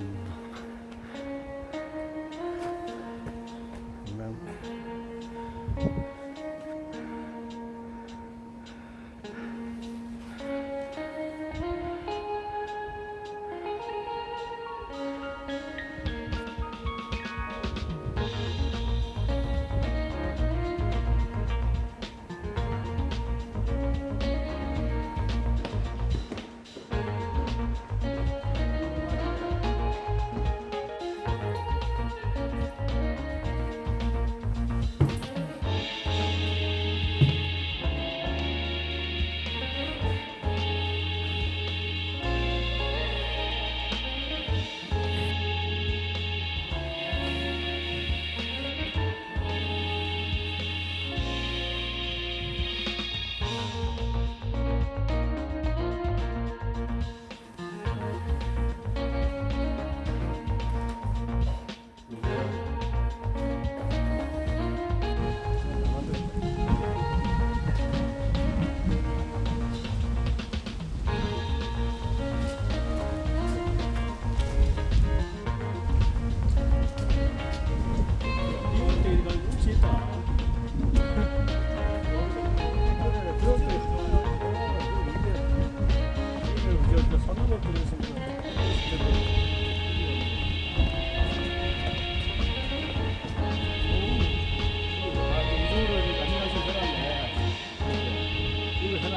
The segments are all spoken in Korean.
うん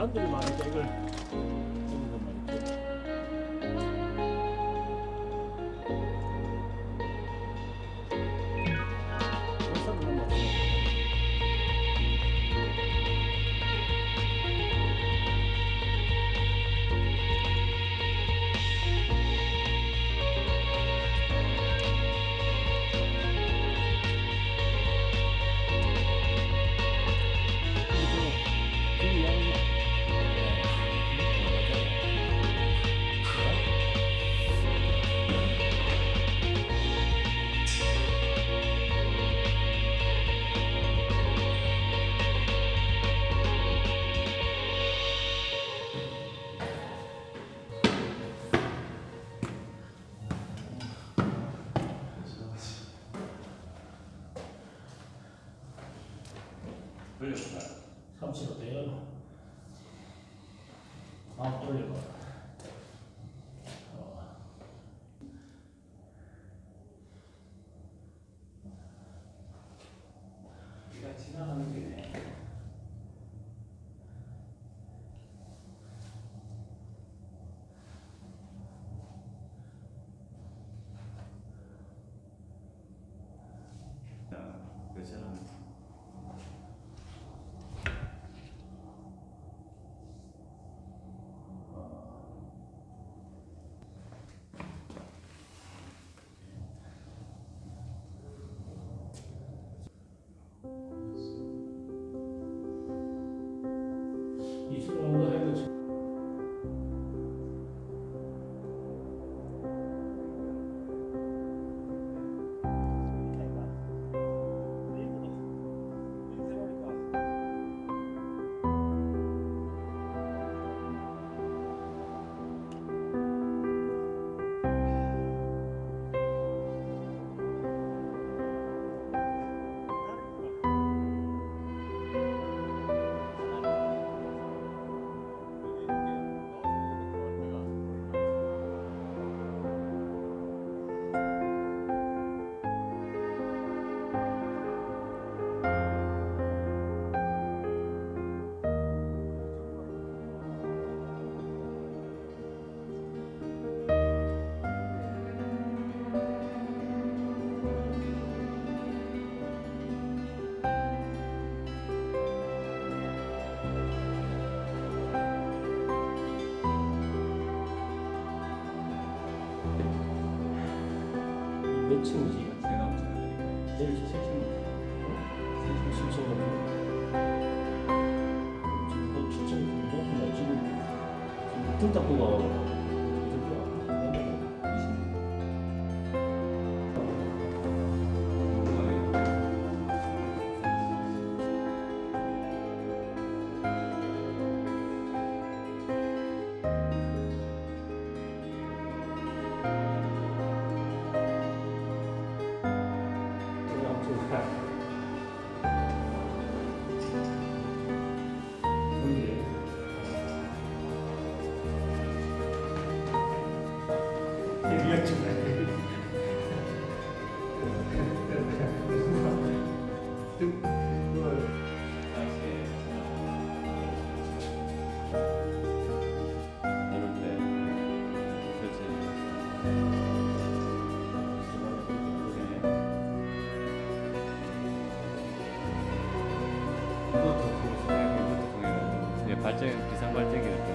잔들이 많으니까 이걸 돌려봐. 30로 돼요. 마음 돌려봐. 몇 층이지? 제가 엄청 드릴까요? 제일 칠층. 칠층 정도. 지금 너 칠층 정도인가 지금 지금 등 닦고가 네, 발전 비상 발전기 때.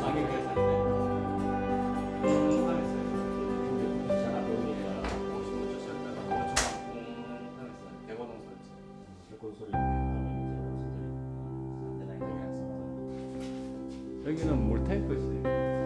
가게 그랬었는데. 여기는 물 탱크 있어요.